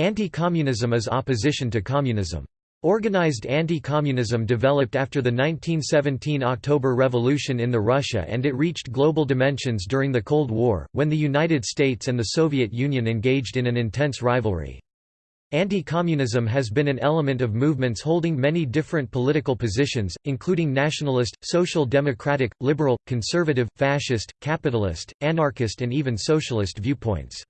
Anti-communism is opposition to communism. Organized anti-communism developed after the 1917 October Revolution in the Russia and it reached global dimensions during the Cold War, when the United States and the Soviet Union engaged in an intense rivalry. Anti-communism has been an element of movements holding many different political positions, including nationalist, social democratic, liberal, conservative, fascist, capitalist, anarchist and even socialist viewpoints.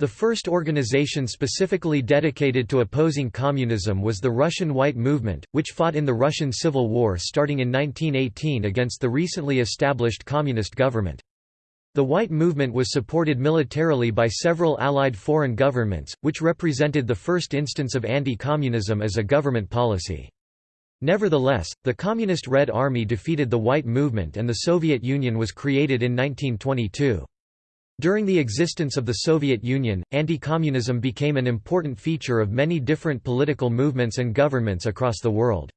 The first organization specifically dedicated to opposing communism was the Russian White Movement, which fought in the Russian Civil War starting in 1918 against the recently established communist government. The White Movement was supported militarily by several Allied foreign governments, which represented the first instance of anti-communism as a government policy. Nevertheless, the Communist Red Army defeated the White Movement and the Soviet Union was created in 1922. During the existence of the Soviet Union, anti-communism became an important feature of many different political movements and governments across the world.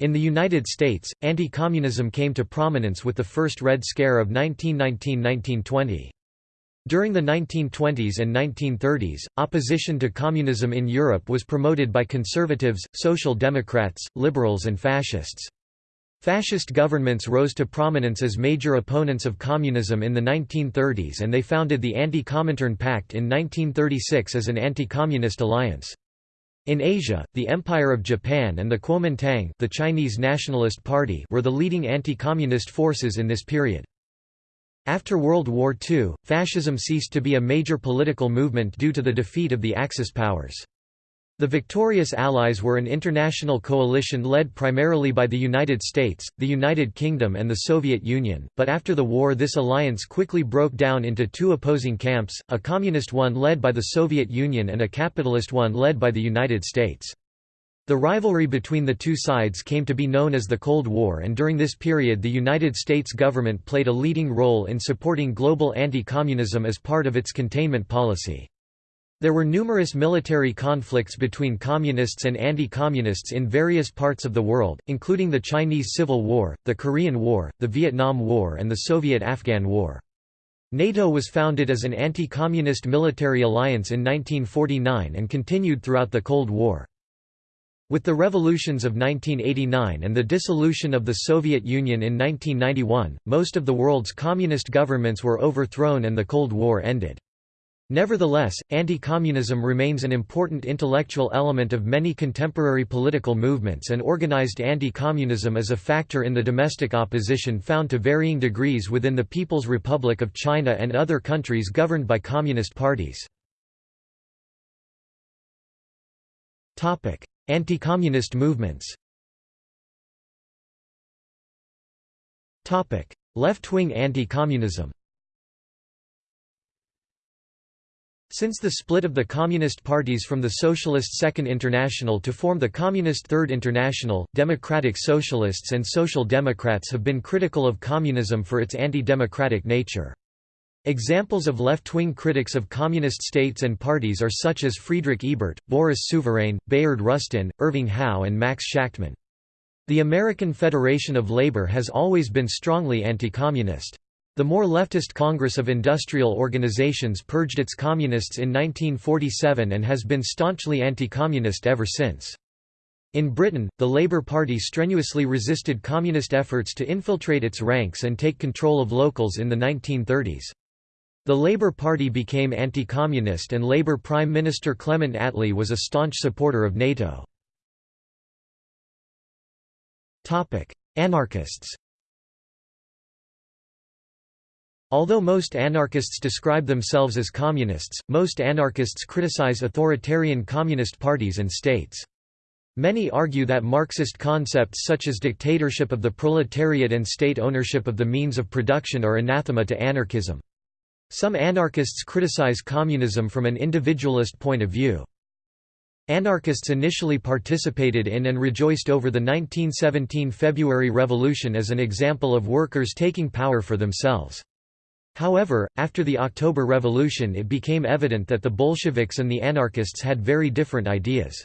In the United States, anti-communism came to prominence with the first Red Scare of 1919–1920. During the 1920s and 1930s, opposition to communism in Europe was promoted by conservatives, social democrats, liberals and fascists. Fascist governments rose to prominence as major opponents of communism in the 1930s and they founded the Anti-Comintern Pact in 1936 as an anti-communist alliance. In Asia, the Empire of Japan and the Kuomintang the Chinese Nationalist Party were the leading anti-communist forces in this period. After World War II, fascism ceased to be a major political movement due to the defeat of the Axis powers. The victorious Allies were an international coalition led primarily by the United States, the United Kingdom and the Soviet Union, but after the war this alliance quickly broke down into two opposing camps, a communist one led by the Soviet Union and a capitalist one led by the United States. The rivalry between the two sides came to be known as the Cold War and during this period the United States government played a leading role in supporting global anti-communism as part of its containment policy. There were numerous military conflicts between communists and anti-communists in various parts of the world, including the Chinese Civil War, the Korean War, the Vietnam War and the Soviet-Afghan War. NATO was founded as an anti-communist military alliance in 1949 and continued throughout the Cold War. With the revolutions of 1989 and the dissolution of the Soviet Union in 1991, most of the world's communist governments were overthrown and the Cold War ended. Nevertheless, anti-communism remains an important intellectual element of many contemporary political movements and organized anti-communism is a factor in the domestic opposition found to varying degrees within the People's Republic of China and other countries governed by communist parties. Anti-communist movements Left-wing anti-communism Since the split of the Communist parties from the Socialist Second International to form the Communist Third International, Democratic Socialists and Social Democrats have been critical of communism for its anti-democratic nature. Examples of left-wing critics of communist states and parties are such as Friedrich Ebert, Boris Souvarine, Bayard Rustin, Irving Howe and Max Shachtman. The American Federation of Labor has always been strongly anti-communist. The more leftist Congress of Industrial Organizations purged its communists in 1947 and has been staunchly anti-communist ever since. In Britain, the Labour Party strenuously resisted communist efforts to infiltrate its ranks and take control of locals in the 1930s. The Labour Party became anti-communist and Labour Prime Minister Clement Attlee was a staunch supporter of NATO. Anarchists Although most anarchists describe themselves as communists, most anarchists criticize authoritarian communist parties and states. Many argue that Marxist concepts such as dictatorship of the proletariat and state ownership of the means of production are anathema to anarchism. Some anarchists criticize communism from an individualist point of view. Anarchists initially participated in and rejoiced over the 1917 February Revolution as an example of workers taking power for themselves. However, after the October Revolution it became evident that the Bolsheviks and the anarchists had very different ideas.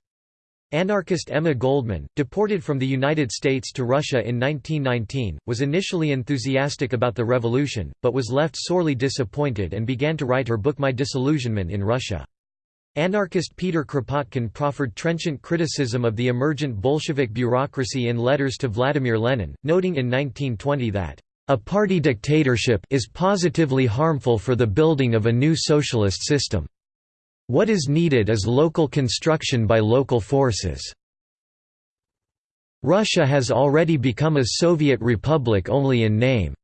Anarchist Emma Goldman, deported from the United States to Russia in 1919, was initially enthusiastic about the revolution, but was left sorely disappointed and began to write her book My Disillusionment in Russia. Anarchist Peter Kropotkin proffered trenchant criticism of the emergent Bolshevik bureaucracy in letters to Vladimir Lenin, noting in 1920 that, "...a party dictatorship is positively harmful for the building of a new socialist system. What is needed is local construction by local forces." Russia has already become a Soviet republic only in name.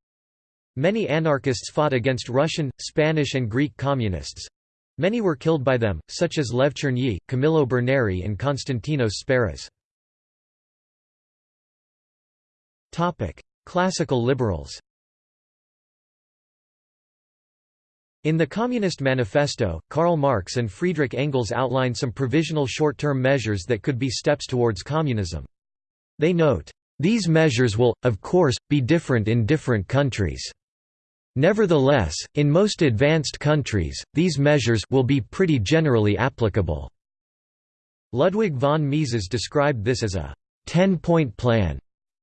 Many anarchists fought against Russian, Spanish and Greek communists. Many were killed by them, such as Lev Chernyi, Camillo Berneri and Konstantinos Sperras. Classical liberals In the Communist Manifesto, Karl Marx and Friedrich Engels outline some provisional short-term measures that could be steps towards communism. They note, "...these measures will, of course, be different in different countries." Nevertheless, in most advanced countries, these measures will be pretty generally applicable. Ludwig von Mises described this as a 10-point plan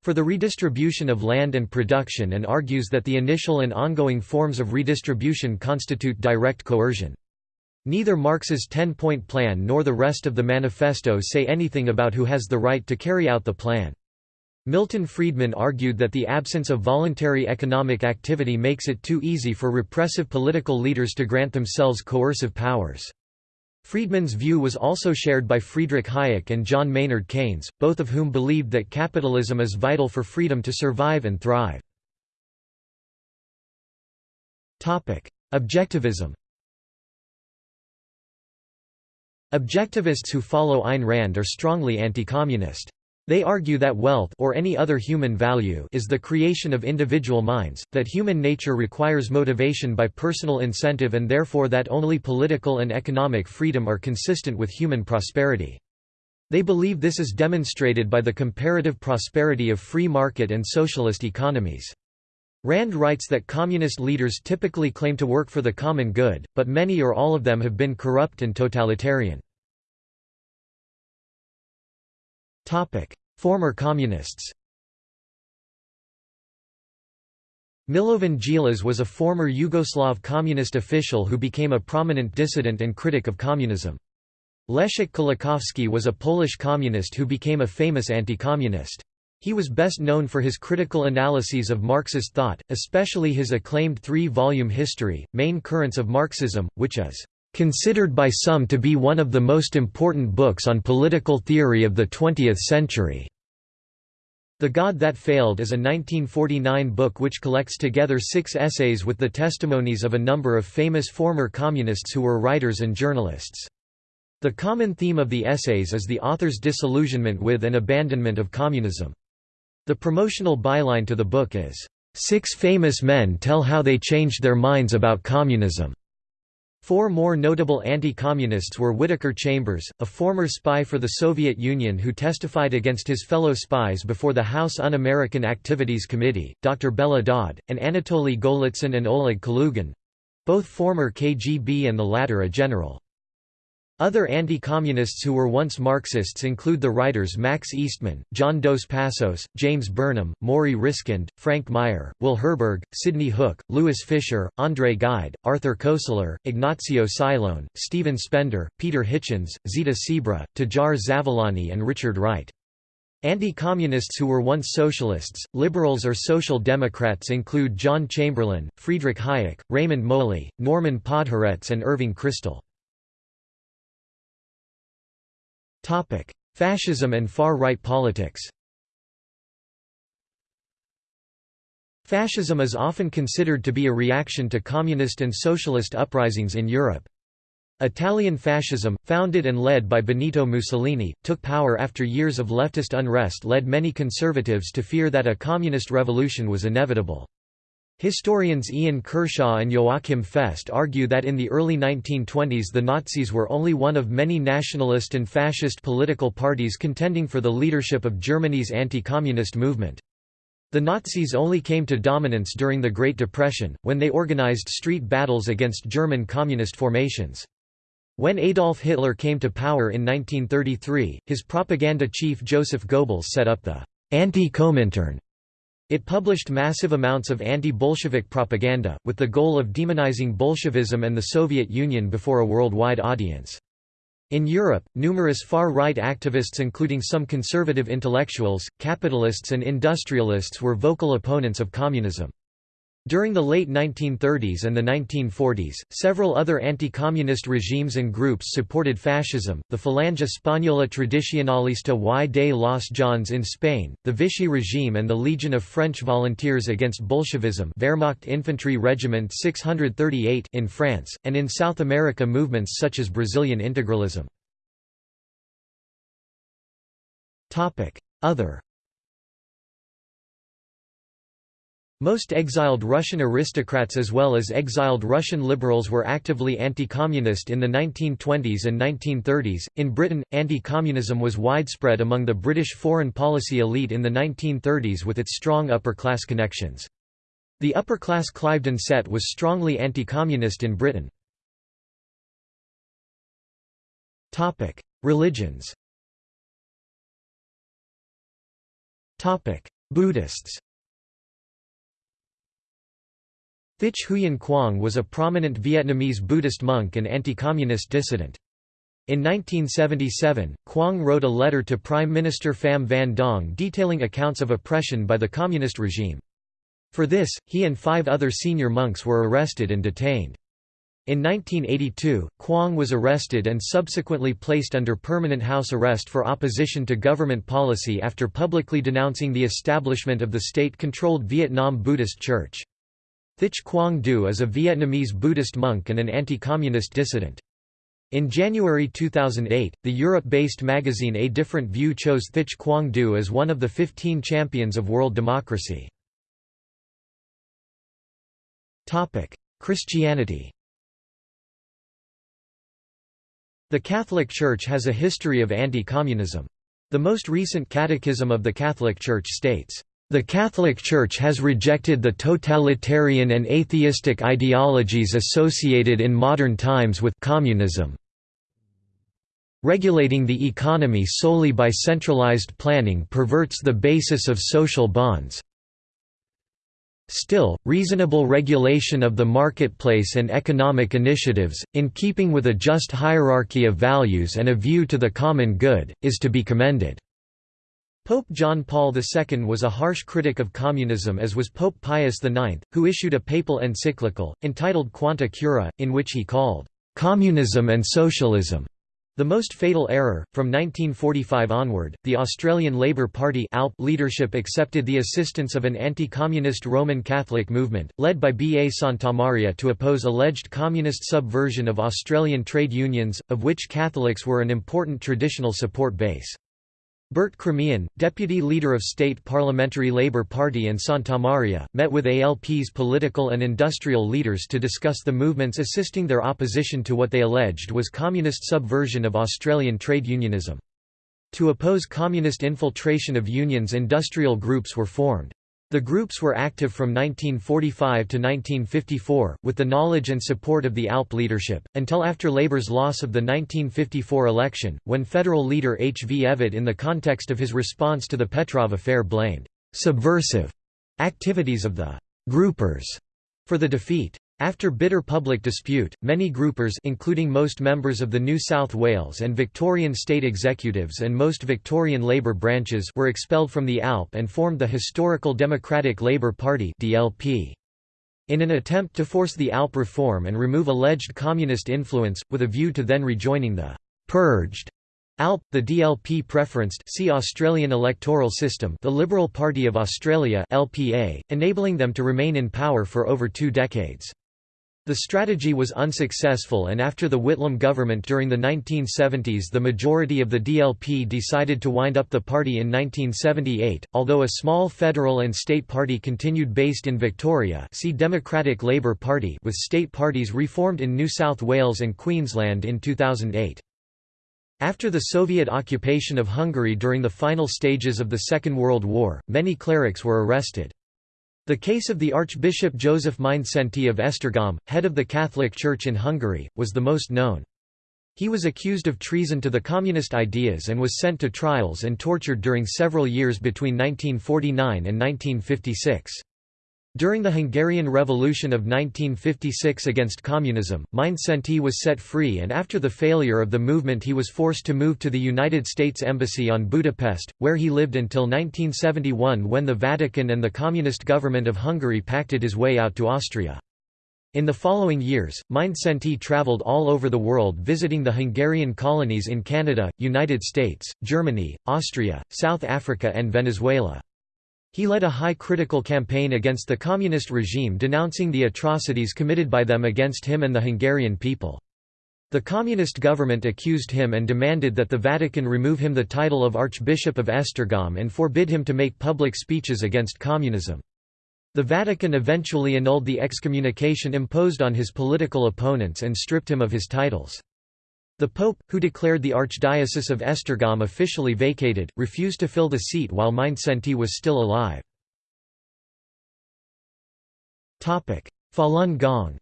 for the redistribution of land and production and argues that the initial and ongoing forms of redistribution constitute direct coercion. Neither Marx's 10-point plan nor the rest of the manifesto say anything about who has the right to carry out the plan. Milton Friedman argued that the absence of voluntary economic activity makes it too easy for repressive political leaders to grant themselves coercive powers. Friedman's view was also shared by Friedrich Hayek and John Maynard Keynes, both of whom believed that capitalism is vital for freedom to survive and thrive. Objectivism Objectivists who follow Ayn Rand are strongly anti-communist. They argue that wealth or any other human value is the creation of individual minds, that human nature requires motivation by personal incentive and therefore that only political and economic freedom are consistent with human prosperity. They believe this is demonstrated by the comparative prosperity of free market and socialist economies. Rand writes that communist leaders typically claim to work for the common good, but many or all of them have been corrupt and totalitarian. Former communists Milovan Djilas was a former Yugoslav communist official who became a prominent dissident and critic of communism. Leszek Kolakowski was a Polish communist who became a famous anti-communist. He was best known for his critical analyses of Marxist thought, especially his acclaimed three-volume history, Main Currents of Marxism, which is considered by some to be one of the most important books on political theory of the 20th century. The God That Failed is a 1949 book which collects together six essays with the testimonies of a number of famous former communists who were writers and journalists. The common theme of the essays is the author's disillusionment with and abandonment of communism. The promotional byline to the book is, Six Famous Men Tell How They Changed Their Minds About Communism. Four more notable anti-communists were Whittaker Chambers, a former spy for the Soviet Union who testified against his fellow spies before the House Un-American Activities Committee, Dr. Bella Dodd, and Anatoly Golitsyn and Oleg Kalugin—both former KGB and the latter a general. Other anti-communists who were once Marxists include the writers Max Eastman, John Dos Passos, James Burnham, Morrie Ryskind, Frank Meyer, Will Herberg, Sidney Hook, Louis Fischer, André Gide, Arthur Koestler, Ignazio Silone, Stephen Spender, Peter Hitchens, Zita Sebra, Tajar Zavalani and Richard Wright. Anti-communists who were once socialists, liberals or social democrats include John Chamberlain, Friedrich Hayek, Raymond Moley, Norman Podhoretz and Irving Kristol. Fascism and far-right politics Fascism is often considered to be a reaction to communist and socialist uprisings in Europe. Italian fascism, founded and led by Benito Mussolini, took power after years of leftist unrest led many conservatives to fear that a communist revolution was inevitable. Historians Ian Kershaw and Joachim Fest argue that in the early 1920s the Nazis were only one of many nationalist and fascist political parties contending for the leadership of Germany's anti-communist movement. The Nazis only came to dominance during the Great Depression, when they organized street battles against German communist formations. When Adolf Hitler came to power in 1933, his propaganda chief Joseph Goebbels set up the Anti-Comintern it published massive amounts of anti-Bolshevik propaganda, with the goal of demonizing Bolshevism and the Soviet Union before a worldwide audience. In Europe, numerous far-right activists including some conservative intellectuals, capitalists and industrialists were vocal opponents of communism. During the late 1930s and the 1940s, several other anti-communist regimes and groups supported fascism, the Falange Española Tradicionalista y de los Jones in Spain, the Vichy regime and the Legion of French Volunteers against Bolshevism Wehrmacht Infantry Regiment 638 in France, and in South America movements such as Brazilian integralism. Other Most exiled Russian aristocrats as well as exiled Russian liberals were actively anti-communist in the 1920s and 1930s. In Britain, anti-communism was widespread among the British foreign policy elite in the 1930s with its strong upper-class connections. The upper-class Cliveden set was strongly anti-communist in Britain. Topic: Religions. Topic: Buddhists. Thich Huyen Quang was a prominent Vietnamese Buddhist monk and anti-communist dissident. In 1977, Quang wrote a letter to Prime Minister Pham Van Dong detailing accounts of oppression by the communist regime. For this, he and five other senior monks were arrested and detained. In 1982, Quang was arrested and subsequently placed under permanent house arrest for opposition to government policy after publicly denouncing the establishment of the state-controlled Vietnam Buddhist Church. Thich Quang Do is a Vietnamese Buddhist monk and an anti-communist dissident. In January 2008, the Europe-based magazine A Different View chose Thich Quang Do as one of the 15 champions of world democracy. Christianity The Catholic Church has a history of anti-communism. The most recent Catechism of the Catholic Church states, the Catholic Church has rejected the totalitarian and atheistic ideologies associated in modern times with communism. Regulating the economy solely by centralized planning perverts the basis of social bonds. Still, reasonable regulation of the marketplace and economic initiatives, in keeping with a just hierarchy of values and a view to the common good, is to be commended. Pope John Paul II was a harsh critic of communism as was Pope Pius IX, who issued a papal encyclical, entitled Quanta Cura, in which he called, "...communism and socialism." The most fatal error. From 1945 onward, the Australian Labor Party leadership accepted the assistance of an anti-communist Roman Catholic movement, led by B. A. Santamaria to oppose alleged communist subversion of Australian trade unions, of which Catholics were an important traditional support base. Bert Kremean, deputy leader of State Parliamentary Labour Party and Santamaria, met with ALP's political and industrial leaders to discuss the movements assisting their opposition to what they alleged was communist subversion of Australian trade unionism. To oppose communist infiltration of unions industrial groups were formed. The groups were active from 1945 to 1954, with the knowledge and support of the ALP leadership, until after Labour's loss of the 1954 election, when federal leader H. V. Evatt in the context of his response to the Petrov affair blamed «subversive» activities of the «groupers» for the defeat. After bitter public dispute, many groupers including most members of the New South Wales and Victorian state executives and most Victorian Labour branches were expelled from the ALP and formed the Historical Democratic Labour Party DLP. In an attempt to force the ALP reform and remove alleged communist influence, with a view to then rejoining the «purged» ALP, the DLP preferenced see Australian electoral system the Liberal Party of Australia LPA, enabling them to remain in power for over two decades. The strategy was unsuccessful and after the Whitlam government during the 1970s the majority of the DLP decided to wind up the party in 1978, although a small federal and state party continued based in Victoria see Democratic Labour Party with state parties reformed in New South Wales and Queensland in 2008. After the Soviet occupation of Hungary during the final stages of the Second World War, many clerics were arrested. The case of the Archbishop Joseph Mindszenty of Esztergom, head of the Catholic Church in Hungary, was the most known. He was accused of treason to the communist ideas and was sent to trials and tortured during several years between 1949 and 1956. During the Hungarian Revolution of 1956 against communism, Mindszenty was set free and after the failure of the movement he was forced to move to the United States Embassy on Budapest, where he lived until 1971 when the Vatican and the Communist government of Hungary pacted his way out to Austria. In the following years, Mindszenty traveled all over the world visiting the Hungarian colonies in Canada, United States, Germany, Austria, South Africa and Venezuela. He led a high critical campaign against the communist regime denouncing the atrocities committed by them against him and the Hungarian people. The communist government accused him and demanded that the Vatican remove him the title of Archbishop of Esztergom and forbid him to make public speeches against communism. The Vatican eventually annulled the excommunication imposed on his political opponents and stripped him of his titles. The Pope, who declared the Archdiocese of Esztergom officially vacated, refused to fill the seat while Mindszenty was still alive. Falun Gong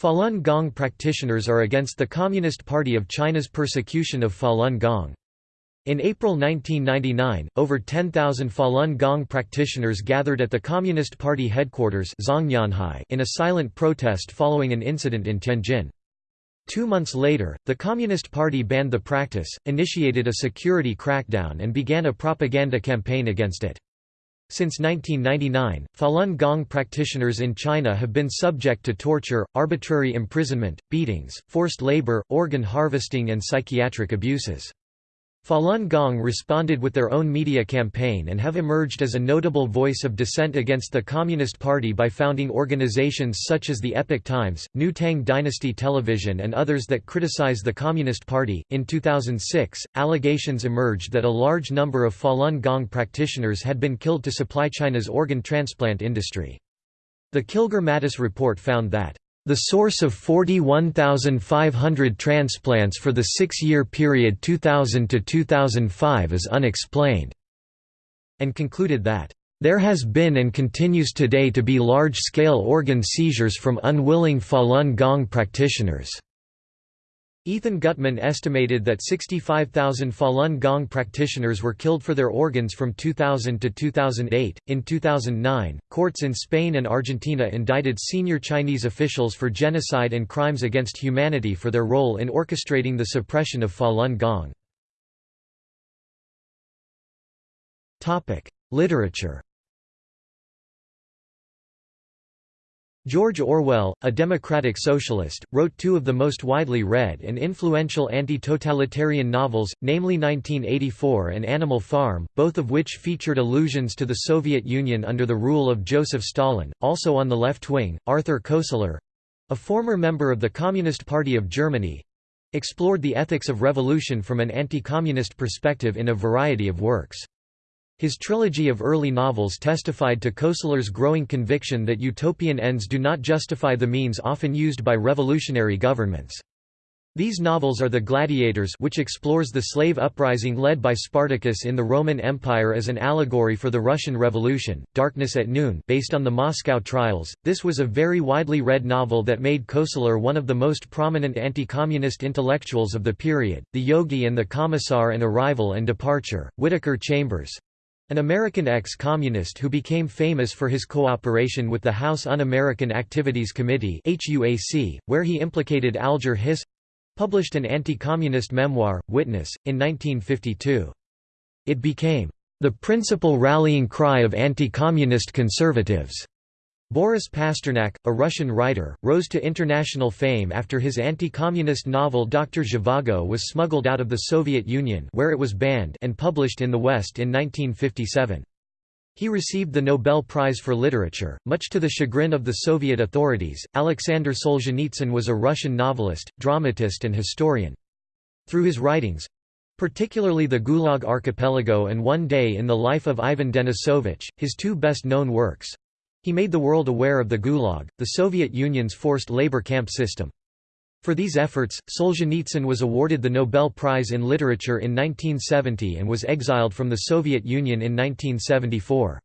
Falun Gong practitioners are against the Communist Party of China's persecution of Falun Gong. In April 1999, over 10,000 Falun Gong practitioners gathered at the Communist Party headquarters in a silent protest following an incident in Tianjin. Two months later, the Communist Party banned the practice, initiated a security crackdown and began a propaganda campaign against it. Since 1999, Falun Gong practitioners in China have been subject to torture, arbitrary imprisonment, beatings, forced labor, organ harvesting and psychiatric abuses. Falun Gong responded with their own media campaign and have emerged as a notable voice of dissent against the Communist Party by founding organizations such as the Epoch Times, New Tang Dynasty Television, and others that criticize the Communist Party. In 2006, allegations emerged that a large number of Falun Gong practitioners had been killed to supply China's organ transplant industry. The Kilgour-Matas report found that the source of 41,500 transplants for the six-year period 2000 to 2005 is unexplained, and concluded that there has been and continues today to be large-scale organ seizures from unwilling Falun Gong practitioners. Ethan Gutmann estimated that 65,000 Falun Gong practitioners were killed for their organs from 2000 to 2008. In 2009, courts in Spain and Argentina indicted senior Chinese officials for genocide and crimes against humanity for their role in orchestrating the suppression of Falun Gong. Topic: Literature George Orwell, a democratic socialist, wrote two of the most widely read and influential anti-totalitarian novels, namely 1984 and Animal Farm, both of which featured allusions to the Soviet Union under the rule of Joseph Stalin. Also on the left wing, Arthur Koestler—a former member of the Communist Party of Germany—explored the ethics of revolution from an anti-communist perspective in a variety of works. His trilogy of early novels testified to Koestler's growing conviction that utopian ends do not justify the means often used by revolutionary governments. These novels are The Gladiators which explores the slave uprising led by Spartacus in the Roman Empire as an allegory for the Russian Revolution, Darkness at Noon based on the Moscow trials. This was a very widely read novel that made Koestler one of the most prominent anti-communist intellectuals of the period. The Yogi and the Commissar and Arrival and Departure, Whittaker Chambers, an American ex-communist who became famous for his cooperation with the House Un-American Activities Committee where he implicated Alger Hiss published an anti-communist memoir, Witness, in 1952. It became the principal rallying cry of anti-communist conservatives. Boris Pasternak, a Russian writer, rose to international fame after his anti-communist novel Dr. Zhivago was smuggled out of the Soviet Union where it was banned and published in the West in 1957. He received the Nobel Prize for Literature, much to the chagrin of the Soviet authorities. Alexander Solzhenitsyn was a Russian novelist, dramatist, and historian. Through his writings particularly the Gulag Archipelago and One Day in the Life of Ivan Denisovich, his two best known works he made the world aware of the Gulag, the Soviet Union's forced labor camp system. For these efforts, Solzhenitsyn was awarded the Nobel Prize in Literature in 1970 and was exiled from the Soviet Union in 1974.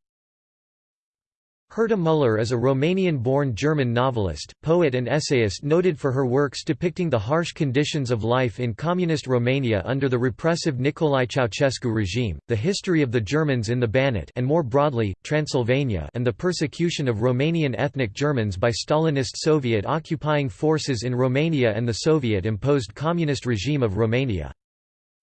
Herta Müller is a Romanian-born German novelist, poet and essayist noted for her works depicting the harsh conditions of life in communist Romania under the repressive Nicolae Ceausescu regime, the history of the Germans in the Banat and more broadly, Transylvania and the persecution of Romanian ethnic Germans by Stalinist Soviet occupying forces in Romania and the Soviet-imposed communist regime of Romania.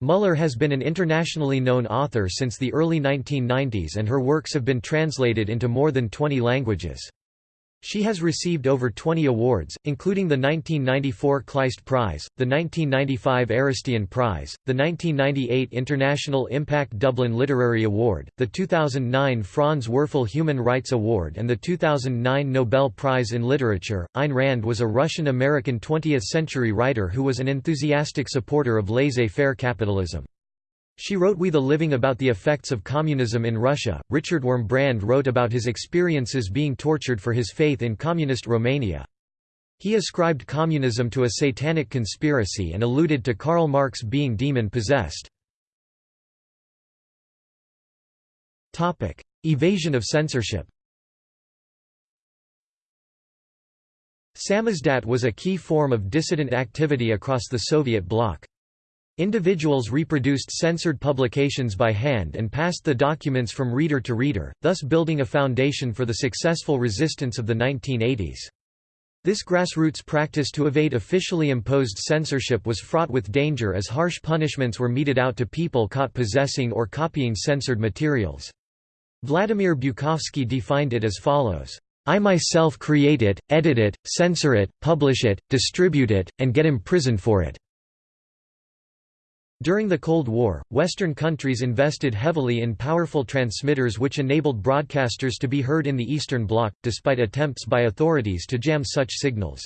Müller has been an internationally known author since the early 1990s and her works have been translated into more than 20 languages. She has received over 20 awards, including the 1994 Kleist Prize, the 1995 Aristeion Prize, the 1998 International Impact Dublin Literary Award, the 2009 Franz Werfel Human Rights Award and the 2009 Nobel Prize in Literature. Ayn Rand was a Russian-American 20th-century writer who was an enthusiastic supporter of laissez-faire capitalism. She wrote We the Living about the effects of communism in Russia. Richard Wurmbrand wrote about his experiences being tortured for his faith in communist Romania. He ascribed communism to a satanic conspiracy and alluded to Karl Marx being demon-possessed. Topic: Evasion of censorship Samizdat was a key form of dissident activity across the Soviet bloc. Individuals reproduced censored publications by hand and passed the documents from reader to reader, thus building a foundation for the successful resistance of the 1980s. This grassroots practice to evade officially imposed censorship was fraught with danger as harsh punishments were meted out to people caught possessing or copying censored materials. Vladimir Bukovsky defined it as follows. I myself create it, edit it, censor it, publish it, distribute it, and get imprisoned for it. During the Cold War, Western countries invested heavily in powerful transmitters which enabled broadcasters to be heard in the Eastern Bloc, despite attempts by authorities to jam such signals.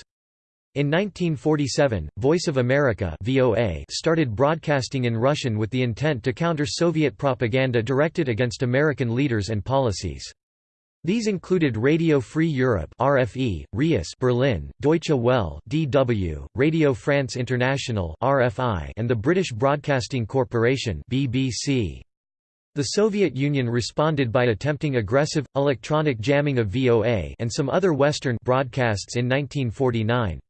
In 1947, Voice of America VOA started broadcasting in Russian with the intent to counter Soviet propaganda directed against American leaders and policies. These included Radio Free Europe (RFE), RIAS Berlin, Deutsche Welle (DW), Radio France International (RFI), and the British Broadcasting Corporation (BBC). The Soviet Union responded by attempting aggressive electronic jamming of VOA and some other Western broadcasts in 1949.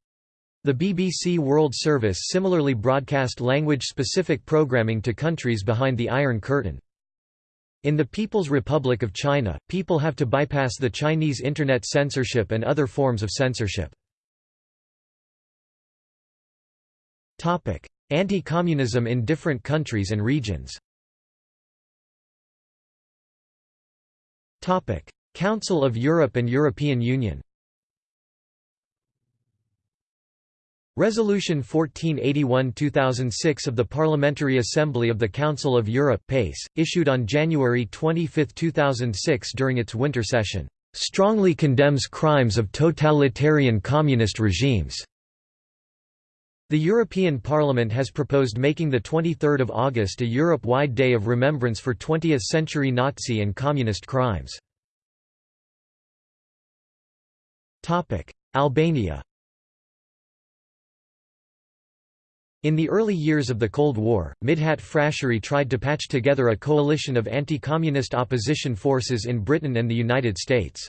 The BBC World Service similarly broadcast language-specific programming to countries behind the Iron Curtain. In the People's Republic of China, people have to bypass the Chinese Internet censorship and other forms of censorship. Anti-communism in different countries and regions. Council of Europe and European Union Resolution 1481-2006 of the Parliamentary Assembly of the Council of Europe PACE, issued on January 25, 2006 during its winter session, "...strongly condemns crimes of totalitarian communist regimes." The European Parliament has proposed making the 23rd of August a Europe-wide day of remembrance for 20th-century Nazi and communist crimes. Albania In the early years of the Cold War, Midhat Frashëri tried to patch together a coalition of anti-communist opposition forces in Britain and the United States.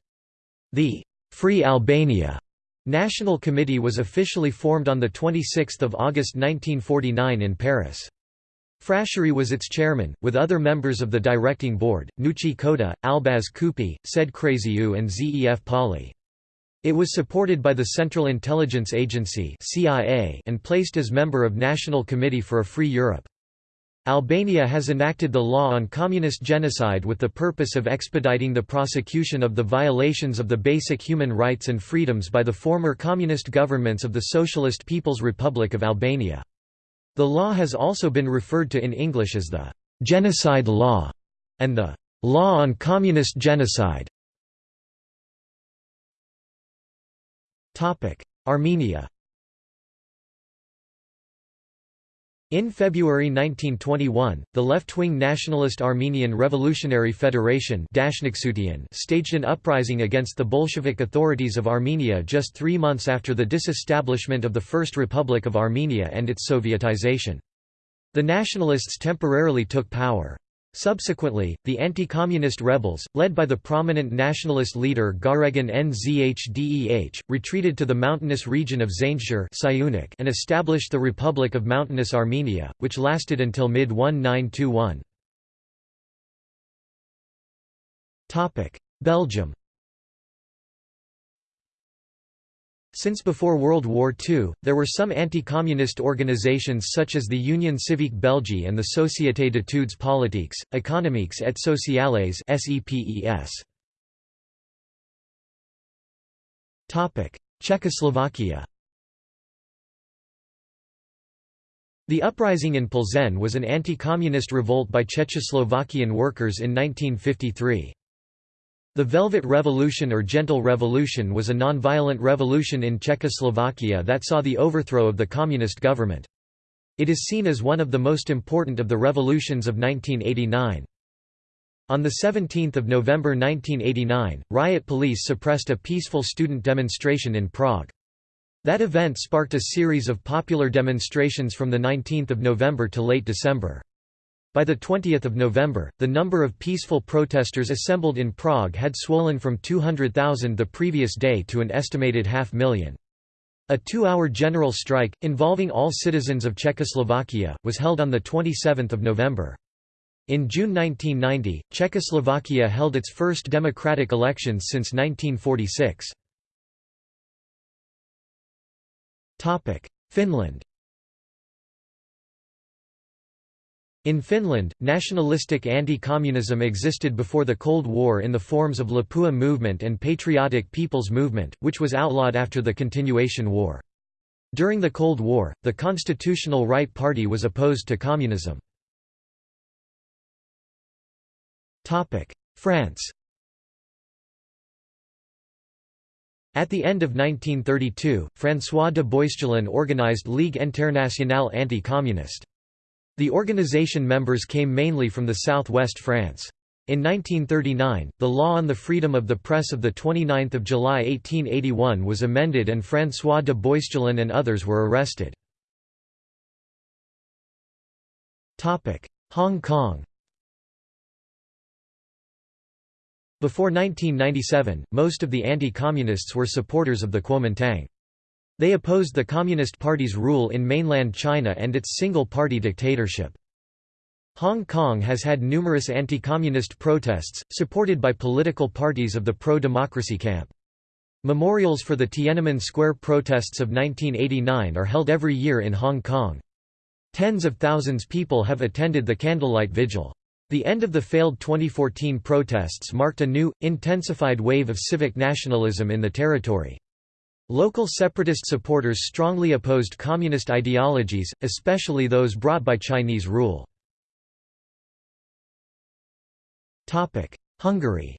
The Free Albania National Committee was officially formed on 26 August 1949 in Paris. Frashëri was its chairman, with other members of the directing board, Nuci Koda, Abaz Kupi, Said Kryeziu and Zef Pali. It was supported by the Central Intelligence Agency (CIA) and placed as member of National Committee for a Free Europe. Albania has enacted the law on communist genocide with the purpose of expediting the prosecution of the violations of the basic human rights and freedoms by the former communist governments of the Socialist People's Republic of Albania. The law has also been referred to in English as the «genocide law» and the «law on communist genocide». Armenia In February 1921, the left-wing nationalist Armenian Revolutionary Federation staged an uprising against the Bolshevik authorities of Armenia just three months after the disestablishment of the First Republic of Armenia and its Sovietization. The nationalists temporarily took power. Subsequently, the anti-communist rebels, led by the prominent nationalist leader Garegin Nzhdeh, retreated to the mountainous region of Zaindzhir and established the Republic of Mountainous Armenia, which lasted until mid-1921. Belgium Since before World War II, there were some anti-communist organizations such as the Union Civique Belgique and the Société d'études politiques, économiques et sociales Czechoslovakia The uprising in Plzeň was an anti-communist revolt by Czechoslovakian workers in 1953. The Velvet Revolution or Gentle Revolution was a non-violent revolution in Czechoslovakia that saw the overthrow of the communist government. It is seen as one of the most important of the revolutions of 1989. On 17 November 1989, riot police suppressed a peaceful student demonstration in Prague. That event sparked a series of popular demonstrations from 19 November to late December. By the 20 November, the number of peaceful protesters assembled in Prague had swollen from 200,000 the previous day to an estimated half million. A two-hour general strike, involving all citizens of Czechoslovakia, was held on 27 November. In June 1990, Czechoslovakia held its first democratic elections since 1946. Finland In Finland, nationalistic anti-communism existed before the Cold War in the forms of Lapua movement and Patriotic People's Movement, which was outlawed after the Continuation War. During the Cold War, the Constitutional Right Party was opposed to communism. France At the end of 1932, François de Boisjolin organized Ligue Internationale Anti-Communiste. The organization members came mainly from the southwest France. In 1939, the law on the freedom of the press of 29 July 1881 was amended and François de Boisjolin and others were arrested. Hong Kong Before 1997, most of the anti-communists were supporters of the Kuomintang. They opposed the Communist Party's rule in mainland China and its single-party dictatorship. Hong Kong has had numerous anti-communist protests, supported by political parties of the pro-democracy camp. Memorials for the Tiananmen Square protests of 1989 are held every year in Hong Kong. Tens of thousands people have attended the candlelight vigil. The end of the failed 2014 protests marked a new, intensified wave of civic nationalism in the territory. Local separatist supporters strongly opposed communist ideologies, especially those brought by Chinese rule. Hungary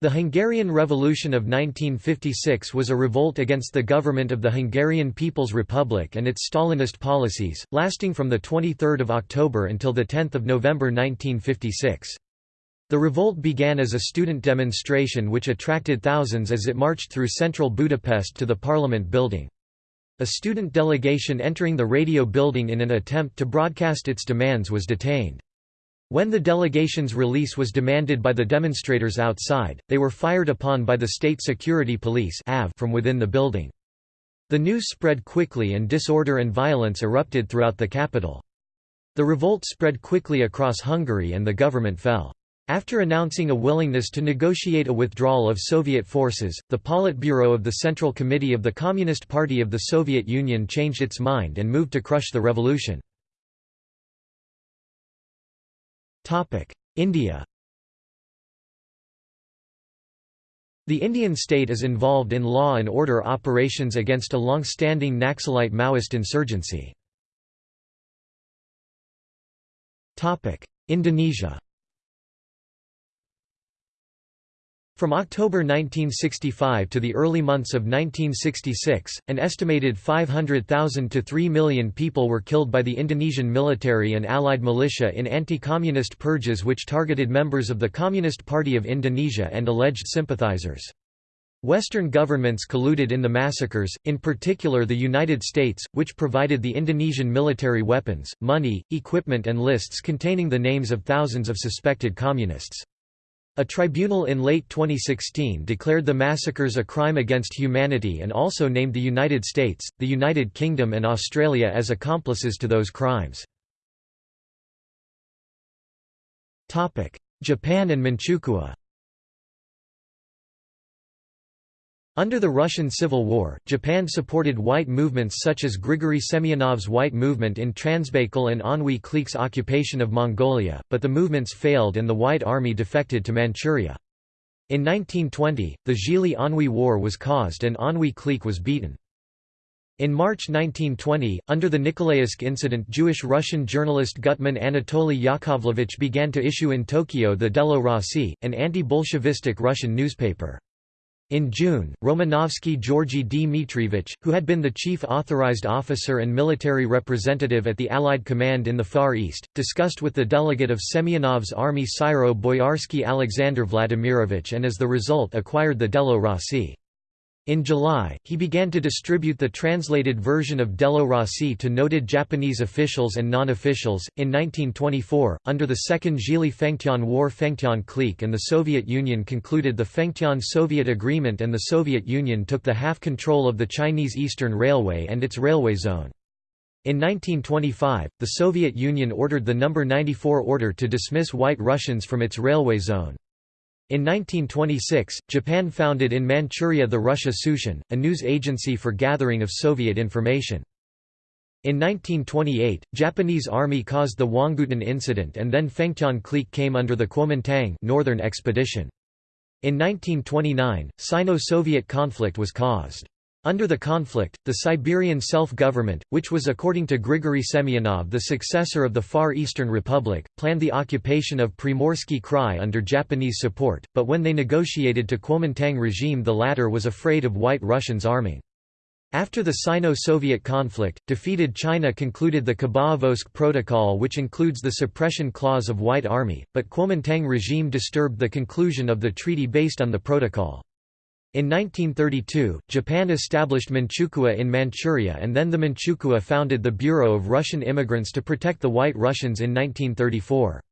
The Hungarian Revolution of 1956 was a revolt against the government of the Hungarian People's Republic and its Stalinist policies, lasting from 23 October until 10 November 1956. The revolt began as a student demonstration which attracted thousands as it marched through central Budapest to the parliament building. A student delegation entering the radio building in an attempt to broadcast its demands was detained. When the delegation's release was demanded by the demonstrators outside, they were fired upon by the State Security Police from within the building. The news spread quickly and disorder and violence erupted throughout the capital. The revolt spread quickly across Hungary and the government fell. After announcing a willingness to negotiate a withdrawal of Soviet forces, the Politburo of the Central Committee of the Communist Party of the Soviet Union changed its mind and moved to crush the revolution. India The Indian state is involved in law and order operations against a long-standing Naxalite Maoist insurgency. Indonesia From October 1965 to the early months of 1966, an estimated 500,000 to 3 million people were killed by the Indonesian military and allied militia in anti-communist purges which targeted members of the Communist Party of Indonesia and alleged sympathizers. Western governments colluded in the massacres, in particular the United States, which provided the Indonesian military weapons, money, equipment and lists containing the names of thousands of suspected communists. A tribunal in late 2016 declared the massacres a crime against humanity and also named the United States, the United Kingdom and Australia as accomplices to those crimes. Japan and Manchukuo Under the Russian Civil War, Japan supported white movements such as Grigory Semyonov's White Movement in Transbaikal and Anhui clique's occupation of Mongolia, but the movements failed and the White Army defected to Manchuria. In 1920, the Zhili-Anhui War was caused and Anhui clique was beaten. In March 1920, under the Nikolaevsk incident Jewish-Russian journalist Gutman Anatoly Yakovlevich began to issue in Tokyo the Delo Rossi, an anti-Bolshevistic Russian newspaper. In June, Romanovsky Georgy Dmitrievich, who had been the chief authorized officer and military representative at the Allied command in the Far East, discussed with the delegate of Semyonov's army Syro Boyarsky Alexander Vladimirovich and as the result acquired the Delo Rossi. In July, he began to distribute the translated version of Delo Rossi to noted Japanese officials and non-officials. In 1924, under the Second Zhili-Fengtian War Fengtian clique and the Soviet Union concluded the Fengtian-Soviet Agreement and the Soviet Union took the half-control of the Chinese Eastern Railway and its railway zone. In 1925, the Soviet Union ordered the No. 94 order to dismiss White Russians from its railway zone. In 1926, Japan founded in Manchuria the Russia Sushin, a news agency for gathering of Soviet information. In 1928, Japanese army caused the Huanggutun incident and then Fengtian clique came under the Kuomintang Northern Expedition. In 1929, Sino-Soviet conflict was caused. Under the conflict, the Siberian self-government, which was according to Grigory Semyonov the successor of the Far Eastern Republic, planned the occupation of Primorsky Krai under Japanese support, but when they negotiated to Kuomintang regime the latter was afraid of White Russians arming. After the Sino-Soviet conflict, defeated China concluded the Khabarovsk Protocol which includes the suppression clause of White Army, but Kuomintang regime disturbed the conclusion of the treaty based on the protocol. In 1932, Japan established Manchukuo in Manchuria and then the Manchukuo founded the Bureau of Russian Immigrants to protect the White Russians in 1934.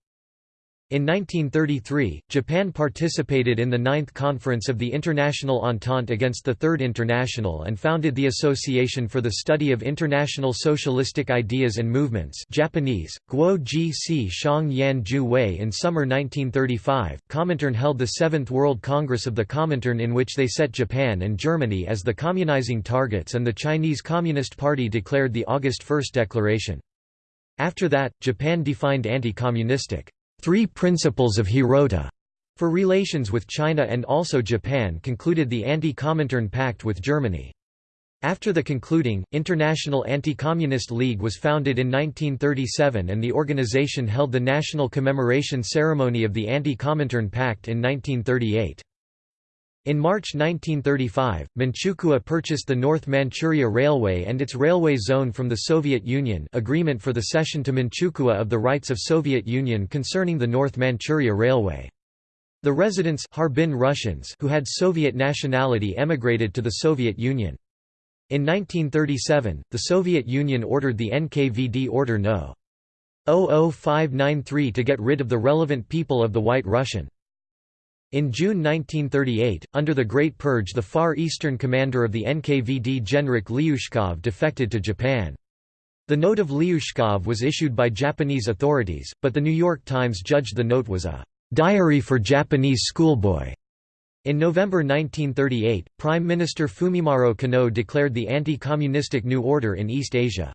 In 1933, Japan participated in the Ninth Conference of the International Entente against the Third International and founded the Association for the Study of International Socialistic Ideas and Movements Japanese, Guo Ji Si Shang Yan Ju Wei in summer 1935. Comintern held the Seventh World Congress of the Comintern in which they set Japan and Germany as the communizing targets and the Chinese Communist Party declared the August 1 Declaration. After that, Japan defined anti-communistic Three Principles of Hirota for relations with China and also Japan concluded the Anti-Comintern Pact with Germany. After the concluding, International Anti-Communist League was founded in 1937 and the organization held the national commemoration ceremony of the Anti-Comintern Pact in 1938. In March 1935, Manchukuo purchased the North Manchuria Railway and its railway zone from the Soviet Union agreement for the cession to Manchukuo of the rights of Soviet Union concerning the North Manchuria Railway. The residents Harbin Russians who had Soviet nationality emigrated to the Soviet Union. In 1937, the Soviet Union ordered the NKVD Order No. 00593 to get rid of the relevant people of the White Russian. In June 1938, under the Great Purge the Far Eastern commander of the NKVD Genrikh Lyushkov defected to Japan. The note of Lyushkov was issued by Japanese authorities, but the New York Times judged the note was a «diary for Japanese schoolboy». In November 1938, Prime Minister Fumimaro Konoe declared the anti-communistic New Order in East Asia.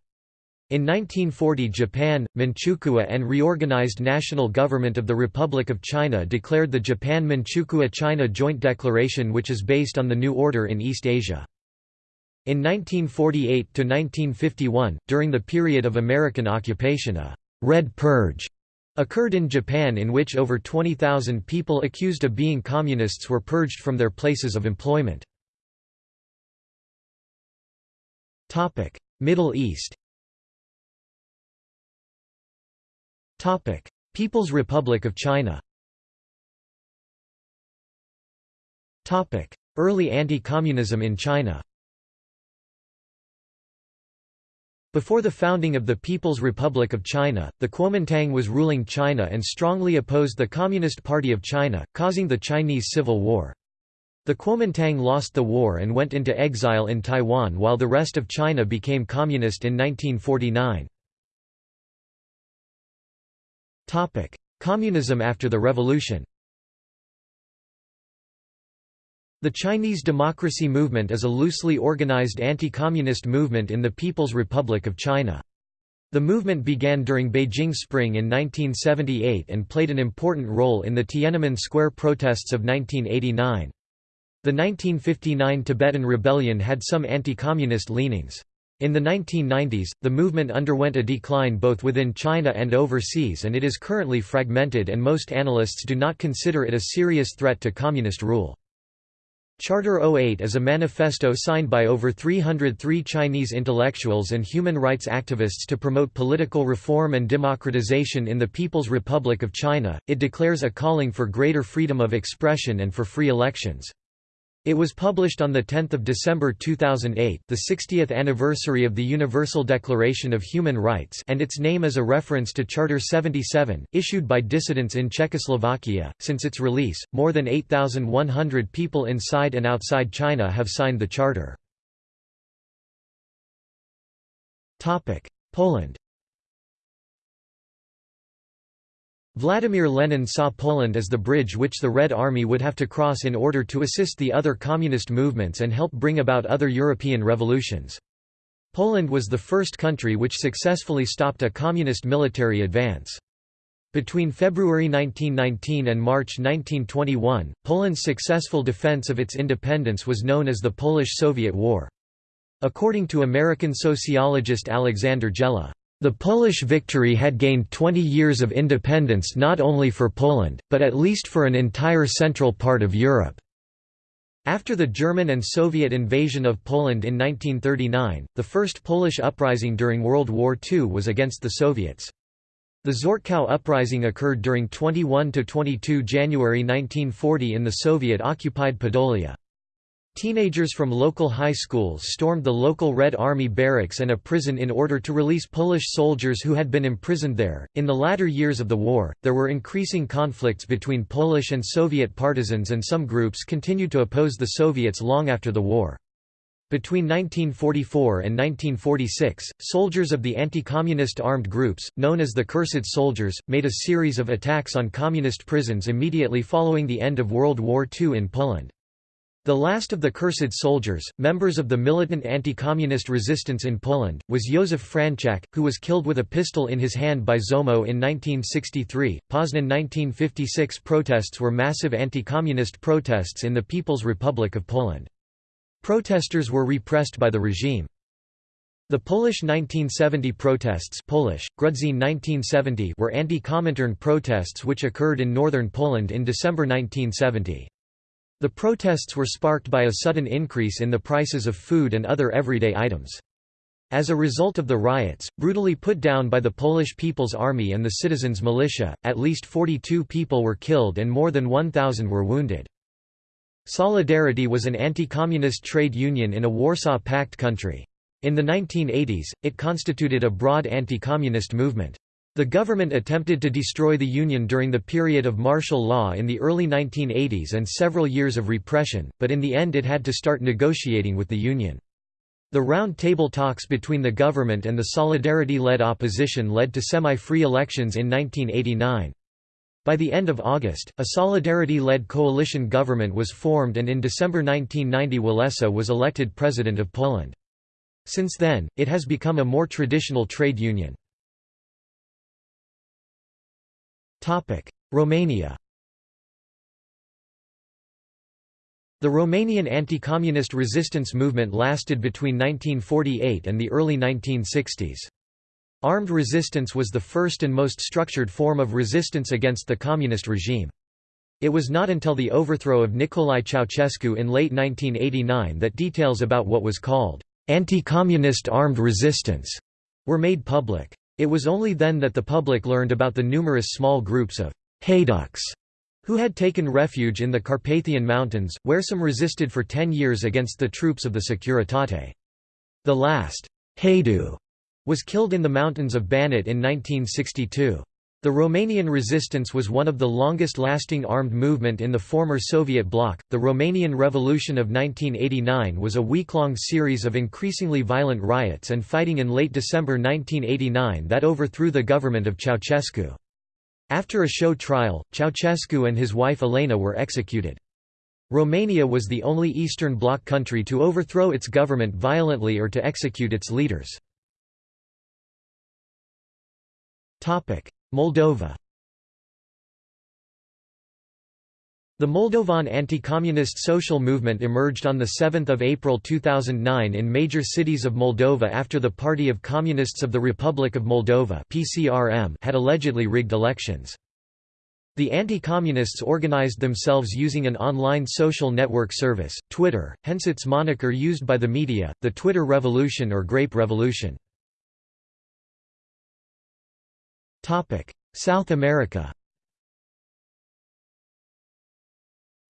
In 1940 Japan, Manchukuo and reorganized National Government of the Republic of China declared the Japan-Manchukuo-China Joint Declaration which is based on the New Order in East Asia. In 1948–1951, during the period of American occupation a «Red Purge» occurred in Japan in which over 20,000 people accused of being communists were purged from their places of employment. Middle East People's Republic of China Topic: Early anti-communism in China Before the founding of the People's Republic of China, the Kuomintang was ruling China and strongly opposed the Communist Party of China, causing the Chinese Civil War. The Kuomintang lost the war and went into exile in Taiwan while the rest of China became communist in 1949. Communism after the revolution The Chinese Democracy Movement is a loosely organized anti-communist movement in the People's Republic of China. The movement began during Beijing Spring in 1978 and played an important role in the Tiananmen Square protests of 1989. The 1959 Tibetan Rebellion had some anti-communist leanings. In the 1990s, the movement underwent a decline both within China and overseas and it is currently fragmented and most analysts do not consider it a serious threat to communist rule. Charter 08 is a manifesto signed by over 303 Chinese intellectuals and human rights activists to promote political reform and democratization in the People's Republic of China. It declares a calling for greater freedom of expression and for free elections. It was published on 10 December 2008 the 60th anniversary of the Universal Declaration of Human Rights and its name is a reference to Charter 77, issued by dissidents in Czechoslovakia. Since its release, more than 8,100 people inside and outside China have signed the charter. Poland Vladimir Lenin saw Poland as the bridge which the Red Army would have to cross in order to assist the other communist movements and help bring about other European revolutions. Poland was the first country which successfully stopped a communist military advance. Between February 1919 and March 1921, Poland's successful defense of its independence was known as the Polish-Soviet War. According to American sociologist Aleksander Gella, the Polish victory had gained 20 years of independence not only for Poland, but at least for an entire central part of Europe. After the German and Soviet invasion of Poland in 1939, the first Polish uprising during World War II was against the Soviets. The Czortków uprising occurred during 21–22 January 1940 in the Soviet-occupied Podolia. Teenagers from local high schools stormed the local Red Army barracks and a prison in order to release Polish soldiers who had been imprisoned there. In the latter years of the war, there were increasing conflicts between Polish and Soviet partisans, and some groups continued to oppose the Soviets long after the war. Between 1944 and 1946, soldiers of the anti-communist armed groups, known as the Cursed Soldiers, made a series of attacks on communist prisons immediately following the end of World War II in Poland. The last of the Cursed Soldiers, members of the militant anti-communist resistance in Poland, was Józef Franczak, who was killed with a pistol in his hand by Zomo in 1963. Poznan 1956 protests were massive anti-communist protests in the People's Republic of Poland. Protesters were repressed by the regime. The Polish 1970 protests Polish, 1970 were anti-Comintern protests which occurred in northern Poland in December 1970. The protests were sparked by a sudden increase in the prices of food and other everyday items. As a result of the riots, brutally put down by the Polish People's Army and the citizens' militia, at least 42 people were killed and more than 1,000 were wounded. Solidarity was an anti-communist trade union in a Warsaw Pact country. In the 1980s, it constituted a broad anti-communist movement. The government attempted to destroy the Union during the period of martial law in the early 1980s and several years of repression, but in the end it had to start negotiating with the Union. The round table talks between the government and the Solidarity-led opposition led to semi-free elections in 1989. By the end of August, a Solidarity-led coalition government was formed and in December 1990 Walesa was elected President of Poland. Since then, it has become a more traditional trade union. Romania The Romanian anti-communist resistance movement lasted between 1948 and the early 1960s. Armed resistance was the first and most structured form of resistance against the communist regime. It was not until the overthrow of Nicolae Ceausescu in late 1989 that details about what was called anti-communist armed resistance were made public. It was only then that the public learned about the numerous small groups of «hayduks» who had taken refuge in the Carpathian Mountains, where some resisted for ten years against the troops of the Securitate. The last, Haidu, was killed in the mountains of Banat in 1962. The Romanian resistance was one of the longest-lasting armed movement in the former Soviet bloc. The Romanian Revolution of 1989 was a week-long series of increasingly violent riots and fighting in late December 1989 that overthrew the government of Ceausescu. After a show trial, Ceausescu and his wife Elena were executed. Romania was the only Eastern Bloc country to overthrow its government violently or to execute its leaders. Moldova The Moldovan anti-communist social movement emerged on 7 April 2009 in major cities of Moldova after the Party of Communists of the Republic of Moldova had allegedly rigged elections. The anti-communists organized themselves using an online social network service, Twitter, hence its moniker used by the media, the Twitter Revolution or Grape Revolution. South America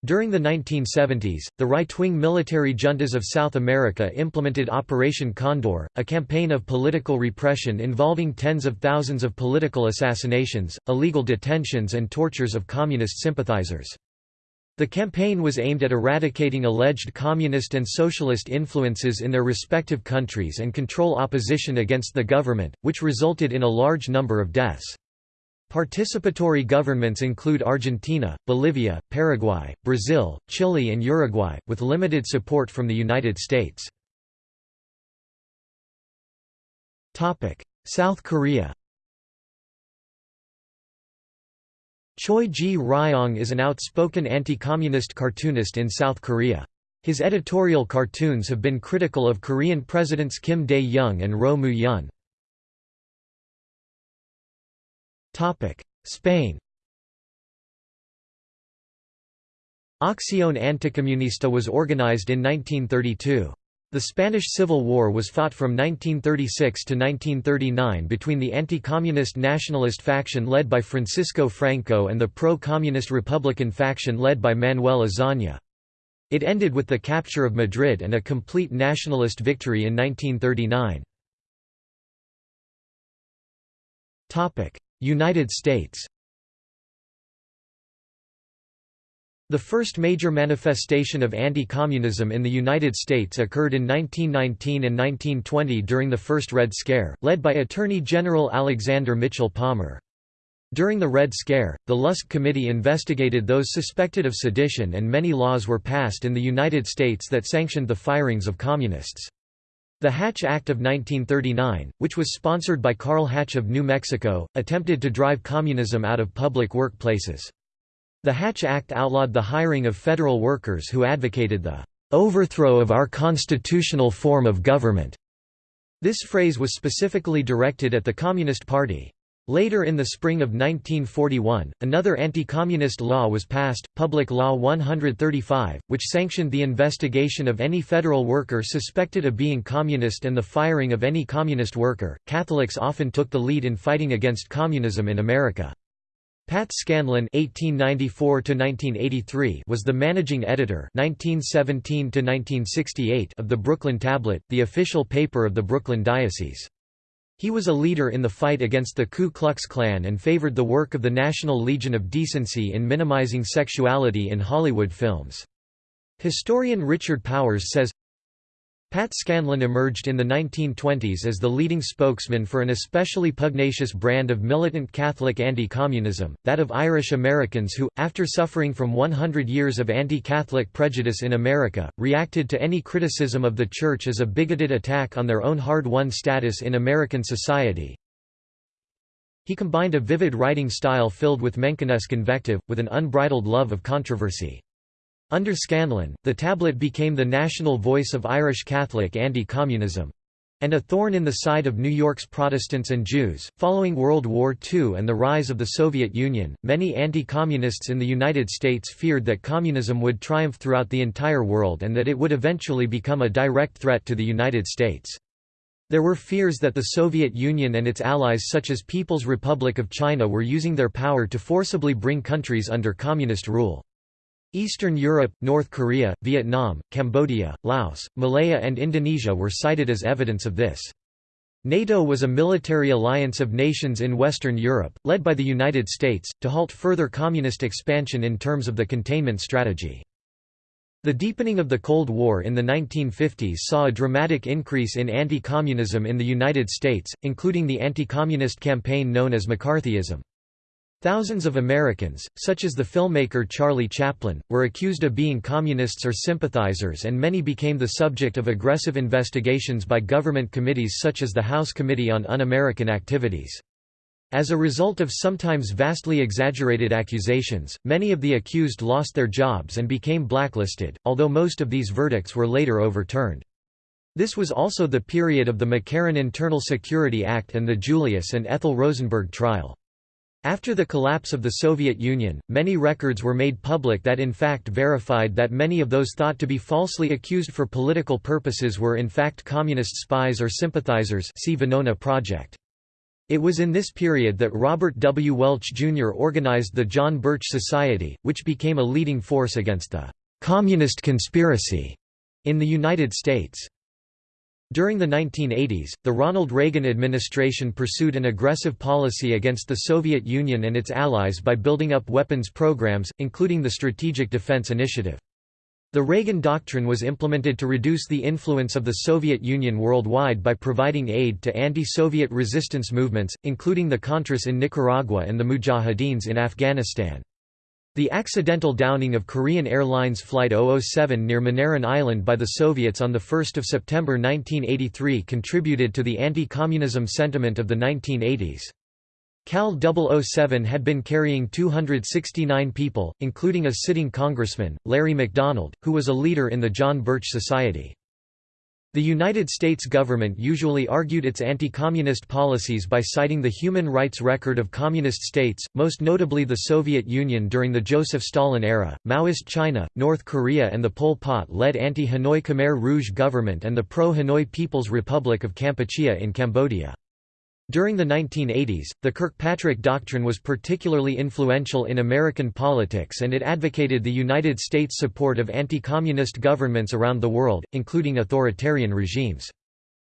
During the 1970s, the right-wing military juntas of South America implemented Operation Condor, a campaign of political repression involving tens of thousands of political assassinations, illegal detentions and tortures of communist sympathizers. The campaign was aimed at eradicating alleged communist and socialist influences in their respective countries and control opposition against the government, which resulted in a large number of deaths. Participatory governments include Argentina, Bolivia, Paraguay, Brazil, Chile and Uruguay, with limited support from the United States. South Korea Choi Ji-ryong is an outspoken anti-communist cartoonist in South Korea. His editorial cartoons have been critical of Korean presidents Kim Dae-jung and Roh Moo-hyun. Spain Acción Anticomunista was organized in 1932. The Spanish Civil War was fought from 1936 to 1939 between the anti-communist nationalist faction led by Francisco Franco and the pro-communist Republican faction led by Manuel Azaña. It ended with the capture of Madrid and a complete nationalist victory in 1939. United States The first major manifestation of anti-communism in the United States occurred in 1919 and 1920 during the First Red Scare, led by Attorney General Alexander Mitchell Palmer. During the Red Scare, the Lusk Committee investigated those suspected of sedition and many laws were passed in the United States that sanctioned the firings of communists. The Hatch Act of 1939, which was sponsored by Carl Hatch of New Mexico, attempted to drive communism out of public workplaces. The Hatch Act outlawed the hiring of federal workers who advocated the overthrow of our constitutional form of government. This phrase was specifically directed at the Communist Party. Later in the spring of 1941, another anti-communist law was passed, Public Law 135, which sanctioned the investigation of any federal worker suspected of being communist and the firing of any communist worker. Catholics often took the lead in fighting against communism in America. Pat Scanlon (1894–1983) was the managing editor (1917–1968) of the Brooklyn Tablet, the official paper of the Brooklyn Diocese. He was a leader in the fight against the Ku Klux Klan and favored the work of the National Legion of Decency in minimizing sexuality in Hollywood films. Historian Richard Powers says, Pat Scanlon emerged in the 1920s as the leading spokesman for an especially pugnacious brand of militant Catholic anti-communism, that of Irish Americans who, after suffering from 100 years of anti-Catholic prejudice in America, reacted to any criticism of the Church as a bigoted attack on their own hard-won status in American society. He combined a vivid writing style filled with Menckenesque invective, with an unbridled love of controversy. Under Scanlon, the tablet became the national voice of Irish Catholic anti-communism and a thorn in the side of New York's Protestants and Jews. Following World War II and the rise of the Soviet Union, many anti communists in the United States feared that communism would triumph throughout the entire world and that it would eventually become a direct threat to the United States. There were fears that the Soviet Union and its allies such as People's Republic of China were using their power to forcibly bring countries under communist rule. Eastern Europe, North Korea, Vietnam, Cambodia, Laos, Malaya and Indonesia were cited as evidence of this. NATO was a military alliance of nations in Western Europe, led by the United States, to halt further communist expansion in terms of the containment strategy. The deepening of the Cold War in the 1950s saw a dramatic increase in anti-communism in the United States, including the anti-communist campaign known as McCarthyism. Thousands of Americans, such as the filmmaker Charlie Chaplin, were accused of being communists or sympathizers and many became the subject of aggressive investigations by government committees such as the House Committee on Un-American Activities. As a result of sometimes vastly exaggerated accusations, many of the accused lost their jobs and became blacklisted, although most of these verdicts were later overturned. This was also the period of the McCarran Internal Security Act and the Julius and Ethel Rosenberg trial. After the collapse of the Soviet Union, many records were made public that in fact verified that many of those thought to be falsely accused for political purposes were in fact communist spies or sympathizers see Venona Project. It was in this period that Robert W. Welch Jr. organized the John Birch Society, which became a leading force against the «communist conspiracy» in the United States. During the 1980s, the Ronald Reagan administration pursued an aggressive policy against the Soviet Union and its allies by building up weapons programs, including the Strategic Defense Initiative. The Reagan Doctrine was implemented to reduce the influence of the Soviet Union worldwide by providing aid to anti-Soviet resistance movements, including the Contras in Nicaragua and the Mujahideens in Afghanistan. The accidental downing of Korean Airlines Flight 007 near Moneron Island by the Soviets on 1 September 1983 contributed to the anti-communism sentiment of the 1980s. KAL 007 had been carrying 269 people, including a sitting congressman, Larry McDonald, who was a leader in the John Birch Society. The United States government usually argued its anti-communist policies by citing the human rights record of communist states, most notably the Soviet Union during the Joseph Stalin era, Maoist China, North Korea and the Pol Pot-led anti-Hanoi Khmer Rouge government and the pro-Hanoi People's Republic of Kampuchea in Cambodia. During the 1980s, the Kirkpatrick Doctrine was particularly influential in American politics and it advocated the United States' support of anti-communist governments around the world, including authoritarian regimes.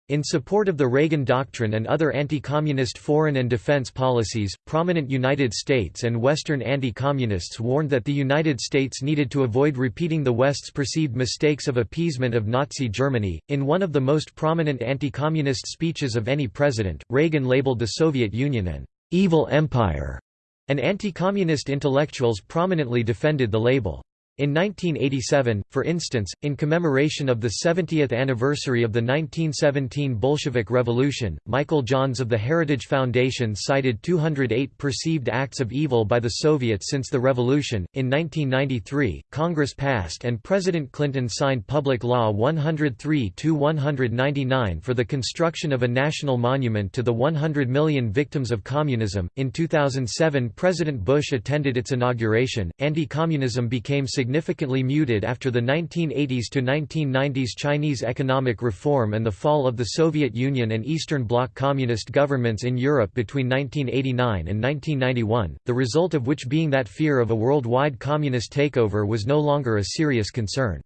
In support of the Reagan Doctrine and other anti-communist foreign and defense policies, prominent United States and Western anti-communists warned that the United States needed to avoid repeating the West's perceived mistakes of appeasement of Nazi Germany. In one of the most prominent anti-communist speeches of any president, Reagan labeled the Soviet Union an evil empire, and anti-communist intellectuals prominently defended the label. In 1987, for instance, in commemoration of the 70th anniversary of the 1917 Bolshevik Revolution, Michael Johns of the Heritage Foundation cited 208 perceived acts of evil by the Soviets since the revolution. In 1993, Congress passed and President Clinton signed Public Law 103 199 for the construction of a national monument to the 100 million victims of communism. In 2007, President Bush attended its inauguration. Anti communism became significant significantly muted after the 1980s to 1990s Chinese economic reform and the fall of the Soviet Union and Eastern Bloc communist governments in Europe between 1989 and 1991, the result of which being that fear of a worldwide communist takeover was no longer a serious concern.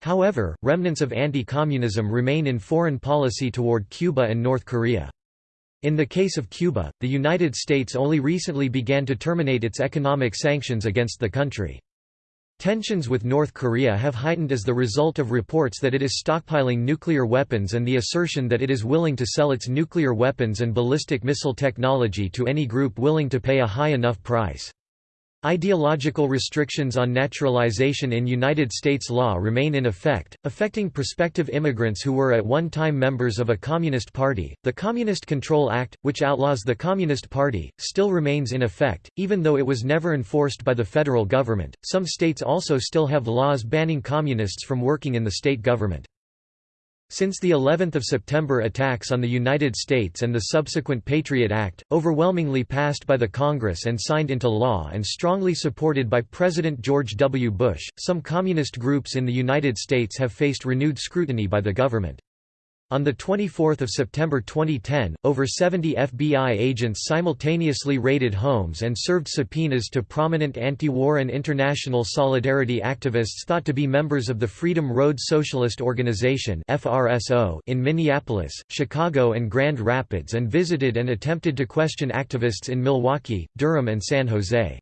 However, remnants of anti-communism remain in foreign policy toward Cuba and North Korea. In the case of Cuba, the United States only recently began to terminate its economic sanctions against the country. Tensions with North Korea have heightened as the result of reports that it is stockpiling nuclear weapons and the assertion that it is willing to sell its nuclear weapons and ballistic missile technology to any group willing to pay a high enough price. Ideological restrictions on naturalization in United States law remain in effect, affecting prospective immigrants who were at one time members of a Communist Party. The Communist Control Act, which outlaws the Communist Party, still remains in effect, even though it was never enforced by the federal government. Some states also still have laws banning communists from working in the state government. Since the 11th of September attacks on the United States and the subsequent Patriot Act, overwhelmingly passed by the Congress and signed into law and strongly supported by President George W. Bush, some communist groups in the United States have faced renewed scrutiny by the government. On 24 September 2010, over 70 FBI agents simultaneously raided homes and served subpoenas to prominent anti-war and international solidarity activists thought to be members of the Freedom Road Socialist Organization in Minneapolis, Chicago and Grand Rapids and visited and attempted to question activists in Milwaukee, Durham and San Jose.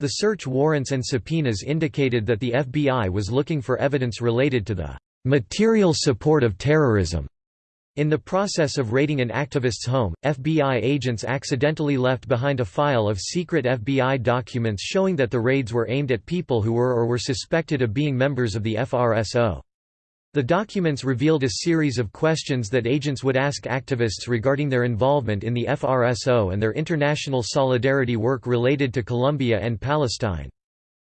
The search warrants and subpoenas indicated that the FBI was looking for evidence related to the material support of terrorism. In the process of raiding an activist's home, FBI agents accidentally left behind a file of secret FBI documents showing that the raids were aimed at people who were or were suspected of being members of the FRSO. The documents revealed a series of questions that agents would ask activists regarding their involvement in the FRSO and their international solidarity work related to Colombia and Palestine.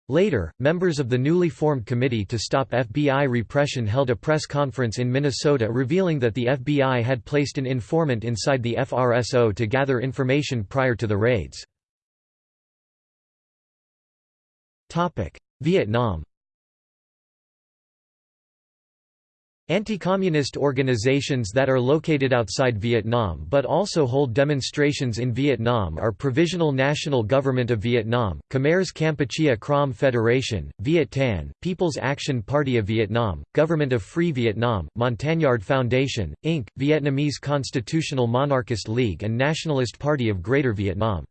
Later, members of the newly formed Committee to Stop FBI Repression held a press conference in Minnesota revealing that the FBI had placed an informant inside the FRSO to gather information prior to the raids. Vietnam Anti-communist organizations that are located outside Vietnam but also hold demonstrations in Vietnam are Provisional National Government of Vietnam, Khmer's Kampuchea Krom Federation, Viet Tan, People's Action Party of Vietnam, Government of Free Vietnam, Montagnard Foundation, Inc., Vietnamese Constitutional Monarchist League and Nationalist Party of Greater Vietnam.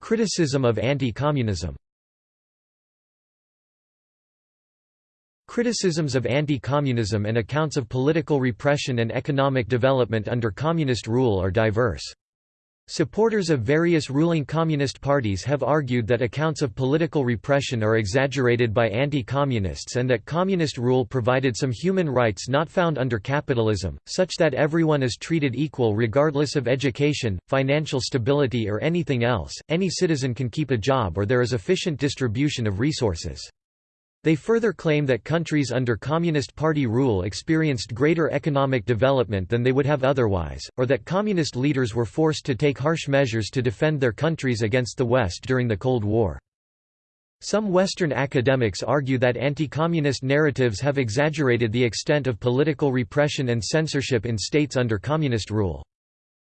Criticism of anti-communism Criticisms of anti-communism and accounts of political repression and economic development under communist rule are diverse. Supporters of various ruling communist parties have argued that accounts of political repression are exaggerated by anti-communists and that communist rule provided some human rights not found under capitalism, such that everyone is treated equal regardless of education, financial stability or anything else, any citizen can keep a job or there is efficient distribution of resources. They further claim that countries under Communist Party rule experienced greater economic development than they would have otherwise, or that communist leaders were forced to take harsh measures to defend their countries against the West during the Cold War. Some Western academics argue that anti-communist narratives have exaggerated the extent of political repression and censorship in states under communist rule.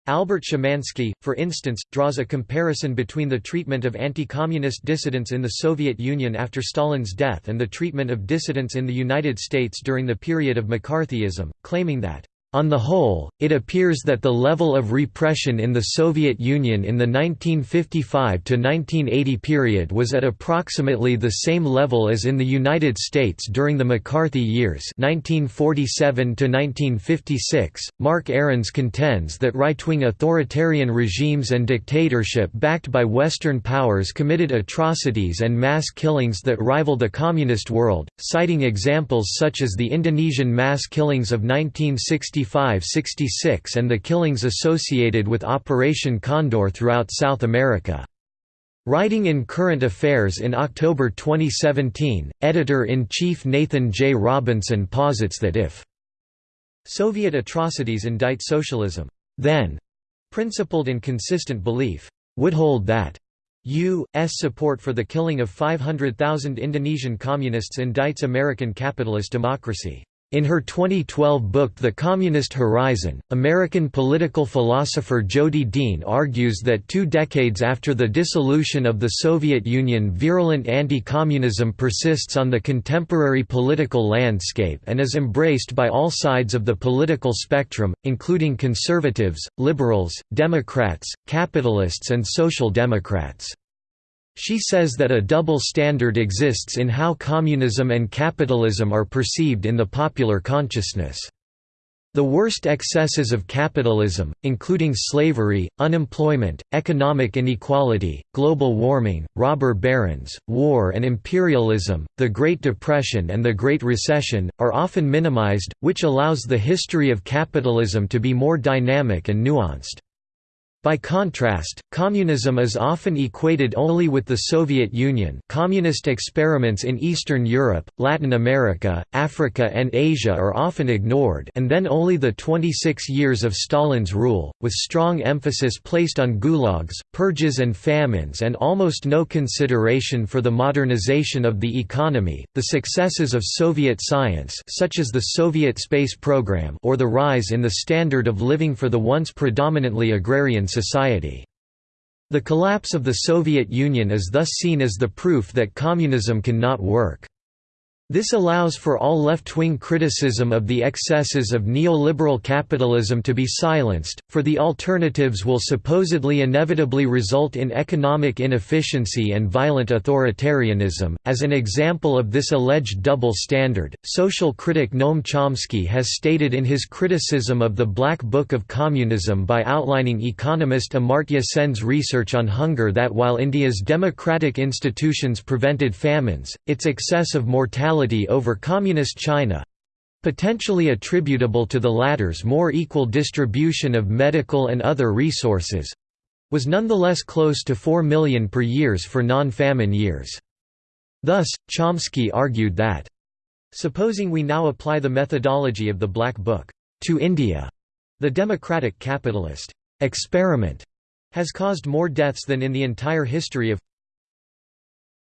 Albert Szymanski, for instance, draws a comparison between the treatment of anti-communist dissidents in the Soviet Union after Stalin's death and the treatment of dissidents in the United States during the period of McCarthyism, claiming that on the whole, it appears that the level of repression in the Soviet Union in the 1955–1980 period was at approximately the same level as in the United States during the McCarthy years 1947–1956. Mark Aarons contends that right-wing authoritarian regimes and dictatorship backed by Western powers committed atrocities and mass killings that rival the communist world, citing examples such as the Indonesian mass killings of 1960 1965–66 and the killings associated with Operation Condor throughout South America. Writing in Current Affairs in October 2017, Editor-in-Chief Nathan J. Robinson posits that if Soviet atrocities indict socialism, then principled and consistent belief would hold that U.S. support for the killing of 500,000 Indonesian communists indicts American capitalist democracy. In her 2012 book The Communist Horizon, American political philosopher Jodi Dean argues that two decades after the dissolution of the Soviet Union virulent anti-communism persists on the contemporary political landscape and is embraced by all sides of the political spectrum, including conservatives, liberals, Democrats, capitalists and social democrats. She says that a double standard exists in how communism and capitalism are perceived in the popular consciousness. The worst excesses of capitalism, including slavery, unemployment, economic inequality, global warming, robber barons, war and imperialism, the Great Depression and the Great Recession, are often minimized, which allows the history of capitalism to be more dynamic and nuanced. By contrast, communism is often equated only with the Soviet Union communist experiments in Eastern Europe, Latin America, Africa and Asia are often ignored and then only the 26 years of Stalin's rule, with strong emphasis placed on gulags, purges and famines and almost no consideration for the modernization of the economy, the successes of Soviet science such as the Soviet space program or the rise in the standard of living for the once predominantly agrarian society. The collapse of the Soviet Union is thus seen as the proof that communism cannot work. This allows for all left-wing criticism of the excesses of neoliberal capitalism to be silenced, for the alternatives will supposedly inevitably result in economic inefficiency and violent authoritarianism. As an example of this alleged double standard, social critic Noam Chomsky has stated in his criticism of the Black Book of Communism by outlining economist Amartya Sen's research on hunger that while India's democratic institutions prevented famines, its excess of mortality over Communist China potentially attributable to the latter's more equal distribution of medical and other resources was nonetheless close to 4 million per years for non-famine years. Thus, Chomsky argued that, Supposing we now apply the methodology of the Black Book to India, the democratic capitalist experiment has caused more deaths than in the entire history of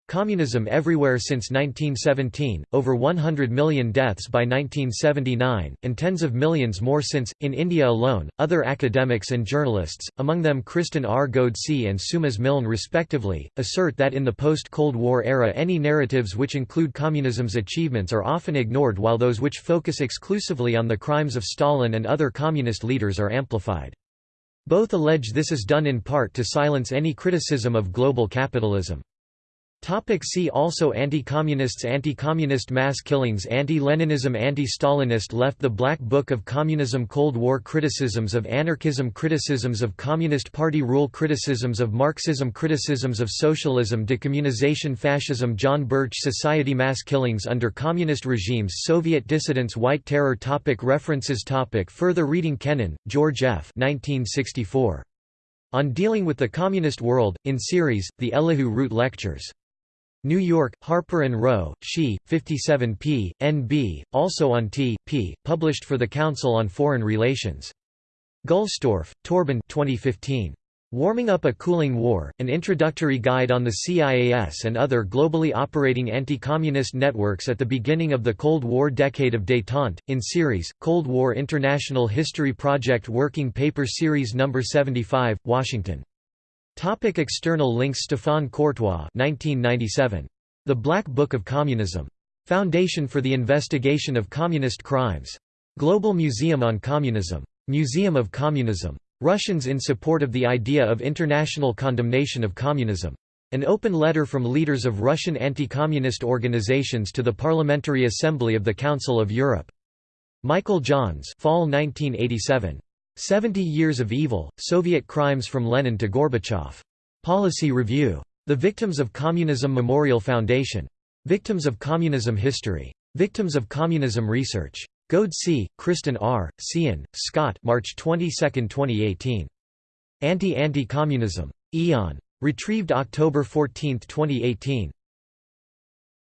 Communism everywhere since 1917, over 100 million deaths by 1979, and tens of millions more since, in India alone. Other academics and journalists, among them Kristen R. Ghodsee and Seumas Milne respectively, assert that in the post Cold War era any narratives which include communism's achievements are often ignored while those which focus exclusively on the crimes of Stalin and other communist leaders are amplified. Both allege this is done in part to silence any criticism of global capitalism. Topic see also Anti-communists Anti-communist mass killings Anti-Leninism Anti-Stalinist left The Black Book of Communism Cold War Criticisms of anarchism Criticisms of Communist Party rule Criticisms of Marxism Criticisms of socialism Decommunization Fascism John Birch Society Mass killings under communist regimes Soviet dissidents White Terror topic References topic Further reading Kennan, George F. 1964. On Dealing with the Communist World, in series, The Elihu Root Lectures. New York, Harper & Row, She, 57 p. N.B., also on t. p., published for the Council on Foreign Relations. Gulstorff, Torben 2015. Warming Up a Cooling War, An Introductory Guide on the CIAS and Other Globally Operating Anti-Communist Networks at the Beginning of the Cold War Decade of Détente, in series, Cold War International History Project Working Paper Series No. 75, Washington. Topic external links Stéphane Courtois 1997. The Black Book of Communism. Foundation for the Investigation of Communist Crimes. Global Museum on Communism. Museum of Communism. Russians in support of the idea of international condemnation of communism. An open letter from leaders of Russian anti-communist organizations to the Parliamentary Assembly of the Council of Europe. Michael Johns Fall 1987. 70 Years of Evil, Soviet Crimes from Lenin to Gorbachev. Policy Review. The Victims of Communism Memorial Foundation. Victims of Communism History. Victims of Communism Research. Goad C., Kristen R., Cian, Scott March 22, 2018. Anti-Anti-Communism. Aeon. Retrieved October 14, 2018.